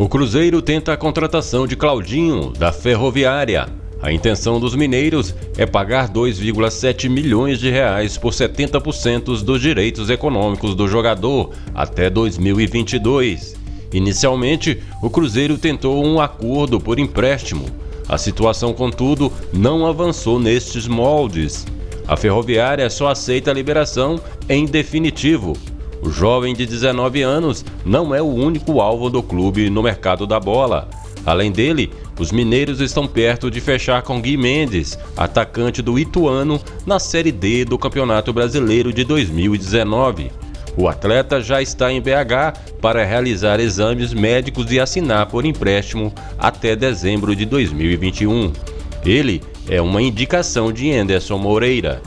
O Cruzeiro tenta a contratação de Claudinho, da Ferroviária. A intenção dos mineiros é pagar 2,7 milhões de reais por 70% dos direitos econômicos do jogador até 2022. Inicialmente, o Cruzeiro tentou um acordo por empréstimo. A situação, contudo, não avançou nestes moldes. A Ferroviária só aceita a liberação em definitivo, o jovem de 19 anos não é o único alvo do clube no mercado da bola. Além dele, os mineiros estão perto de fechar com Gui Mendes, atacante do Ituano, na Série D do Campeonato Brasileiro de 2019. O atleta já está em BH para realizar exames médicos e assinar por empréstimo até dezembro de 2021. Ele é uma indicação de Anderson Moreira.